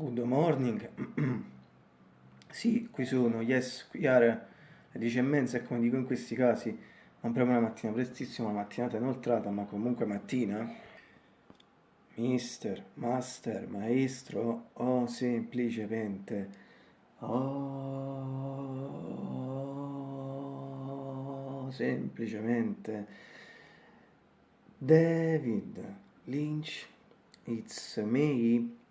Good morning. sì, qui sono, yes, qui are le dieci e mezza e come dico in questi casi, non proprio una mattina prestissima, una mattinata inoltrata, ma comunque mattina. Mister, master, maestro, o semplicemente, oh, semplicemente, David Lynch, it's me.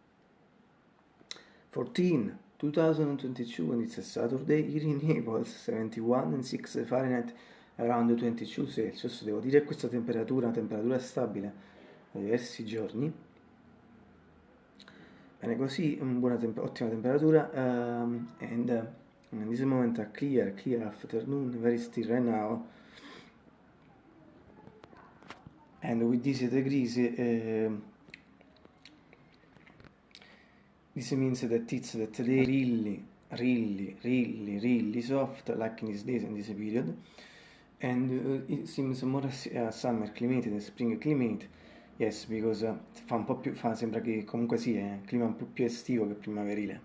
14, 2022 and it's a Saturday here in Naples, 71 and 6 Fahrenheit, around 22 Celsius. Devo dire questa temperatura una temperatura stabile da diversi giorni. Bene, così, buona temp ottima temperatura. Um, and uh, in this moment a clear, clear afternoon, very still right now. And with these degrees, uh, This means that it's that they really, really, really, really soft, like in these days and this period, and uh, it seems more uh, summer climate than spring climate. Yes, because uh, fa un po' più, fa, sembra che comunque sia sì, un clima un po' più estivo che primaverile.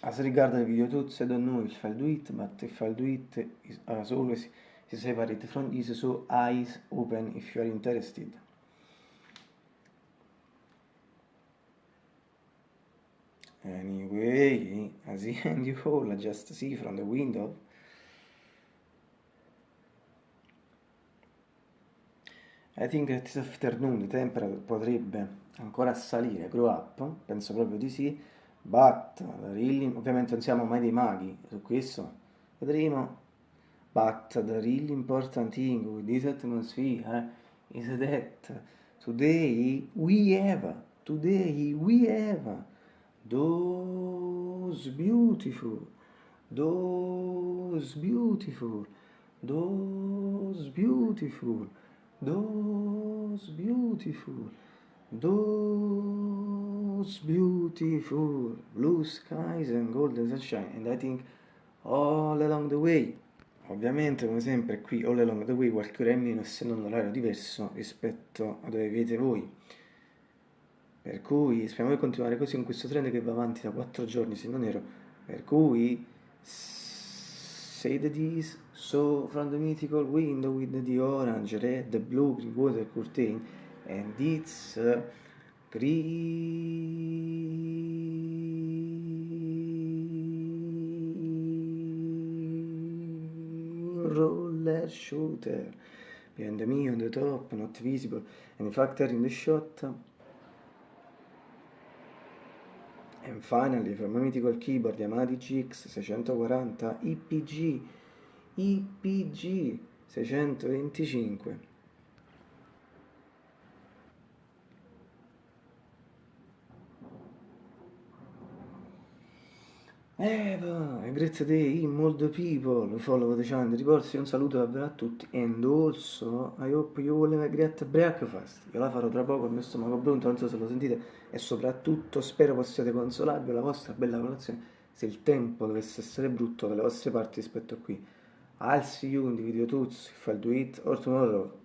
As regard the video tools, I don't know if I'll do it, but if I'll do it, as always, is separate from this, so eyes open if you are interested. Anyway, as the end you all just see from the window, I think that this afternoon the temperature potrebbe ancora salire, grow up, penso proprio di sì, but really, ovviamente non siamo mai dei maghi su questo, vedremo, but the really important thing with this atmosphere eh, is that today we have, today we have those beautiful, those beautiful, those beautiful, those beautiful, those beautiful blue skies and golden sunshine. And I think all along the way, ovviamente come sempre qui all along the way qualche ora in meno essendo un orario diverso rispetto a dove vivete voi per cui speriamo di continuare così con questo trend che va avanti da 4 giorni se non ero per cui say the this so from the mythical window with the orange red blue green water curtain and it's uh, green roller shooter. Behind me on the top not visible and in fact in the shot And finally, from my mythical keyboard Yamaha GX 640 IPG IPG 625 Eva, grazie a te, molto people, follow the channel, riporsi un saluto davvero a tutti and also I hope you will have a great breakfast, io la farò tra poco, il mio stomaco pronto, non so se lo sentite e soprattutto spero possiate consolarvi la vostra bella colazione se il tempo dovesse essere brutto dalle vostre parti rispetto a qui. I'll see you in the video tuts if I'll do it or tomorrow.